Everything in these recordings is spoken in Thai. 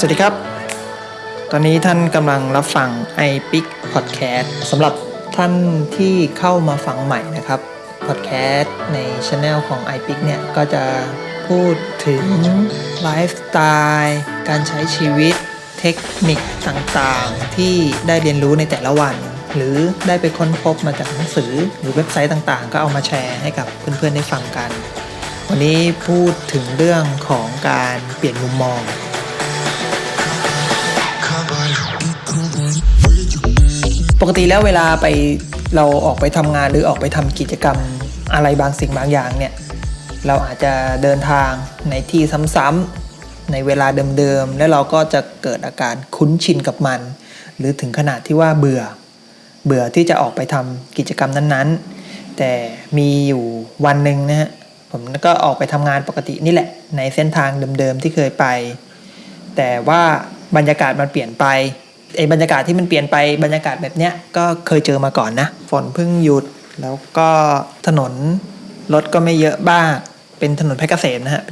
สวัสดีครับ ตอนนี้ท่านกำลังรับฟัง i p i c Podcast สำหรับท่านที่เข้ามาฟังใหม่นะครับ Podcast ในช anel ของ i p i c เนี่ย ก็จะพูดถึงไลฟ์สไตล์การใช้ชีวิตเทคนิคต่างๆ ที่ได้เรียนรู้ในแต่ละวัน หรือได้ไปค้นพบมาจากหนังสือหรือเว็บไซต์ต่างๆ ก็เอามาแชร์ให้กับเพื่อนๆได้ฟังกัน วันนี้พูดถึงเรื่องของการเปลี่ยนมุมมอง ปกติแล้วเวลาไปเราออกไปทำงานหรือออกไปทำกิจกรรมอะไรบางสิ่งบางอย่างเนี่ยเราอาจจะเดินทางในที่ซ้ำๆในเวลาเดิมๆแล้วเราก็จะเกิดอาการคุ้นชินกับมัน หรือถึงขนาดที่ว่าเบื่อ เบื่อที่จะออกไปทำกิจกรรมนั้นๆ แต่มีอยู่วันหนึ่งนะฮะผมก็ออกไปทำงานปกตินี่แหละ ในเส้นทางเดิมๆที่เคยไป แต่ว่าบรรยากาศมันเปลี่ยนไป ไอ้บรรยากาศที่มันเปลี่ยนไปบรรยากาศแบบเนี้ยก็เคยเจอมาก่อนนะ ฝนเพิ่งหยุดแล้วก็ถนนรถก็ไม่เยอะบ้างเป็นถนนเพชรเกษมนะฮะ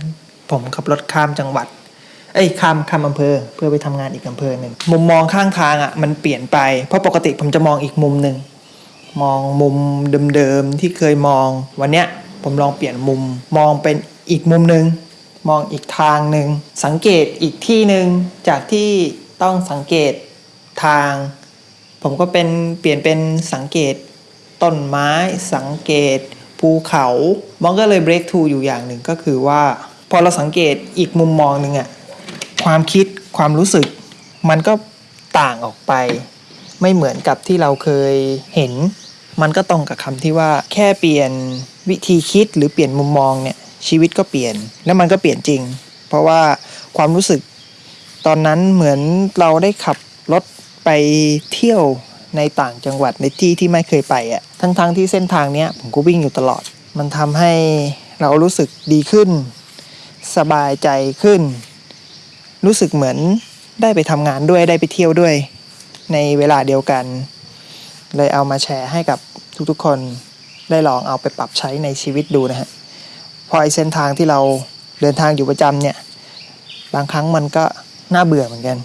ผมขับรถข้ามจังหวัด เอ้ยข้ามข้ามอำเภอ เพื่อไปทำงานอีกอำเภอหนึ่งมุมมองข้างทางอะมันเปลี่ยนไป เพราะปกติผมจะมองอีกมุมหนึ่งมองมุมเดิมๆที่เคยมองวันเนี้ยผมลองเปลี่ยนมุมมองเป็นอีกมุมหนึ่งมองอีกทางหนึ่งสังเกตอีกที่หนึ่งจากที่ต้องสังเกต ทาง ผมก็เป็นเปลี่ยนเป็นสังเกตต้นไม้สังเกต ภูเขามันก็เลย break through อยู่อย่างหนึ่งก็คือว่า พอเราสังเกตอีกมุมมองหนึ่งอะความคิดความรู้สึก มันก็ต่างออกไป ไม่เหมือนกับที่เราเคยเห็น มันก็ตรงกับคำที่ว่าแค่เปลี่ยนวิธีคิดหรือเปลี่ยนมุมมองเนี่ยชีวิตก็เปลี่ยนแล้วมันก็เปลี่ยนจริง เพราะว่าความรู้สึกตอนนั้นเหมือนเราได้ขับรถ ไปเที่ยวในต่างจังหวัดในที่ที่ไม่เคยไปอะ่ะทั้งๆทที่เส้นทางเนี้ยผมก็วิ่งอยู่ตลอด มันทำให้เรารู้สึกดีขึ้น สบายใจขึ้น รู้สึกเหมือนได้ไปทำงานด้วยได้ไปเที่ยวด้วย ในเวลาเดียวกัน เลยเอามาแชร์ให้กับทุกๆ คนได้ลองเอาไปปรับใช้ในชีวิตดูนะฮะพราะไอเส้นทางที่เราเดินทางอยู่ประจำเนี่ย บางครั้งมันก็น่าเบื่อเหมือนกัน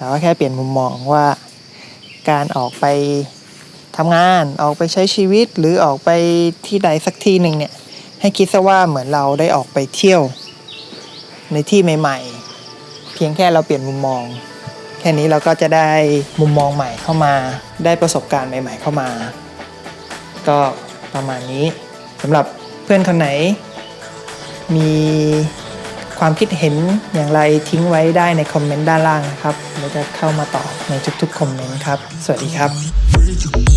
แต่ว่าแค่เปลี่ยนมุมมองว่าการออกไปทำงานออกไปใช้ชีวิตหรือออกไปที่ใดสักที่หนึ่งเนี่ย ให้คิดซะว่าเหมือนเราได้ออกไปเที่ยว ในที่ใหม่ ๆ เพียงแค่เราเปลี่ยนมุมมอง แค่นี้เราก็จะได้มุมมองใหม่เข้ามา ได้ประสบการณ์ใหม่ ๆ เข้ามา ก็ประมาณนี้สำหรับเพื่อนคนไหน มี ความคิดเห็นอย่างไรทิ้งไว้ได้ในคอมเมนต์ด้านล่างนะครับเราจะเข้ามาตอบในทุกๆคอมเมนต์ครับ สวัสดีครับ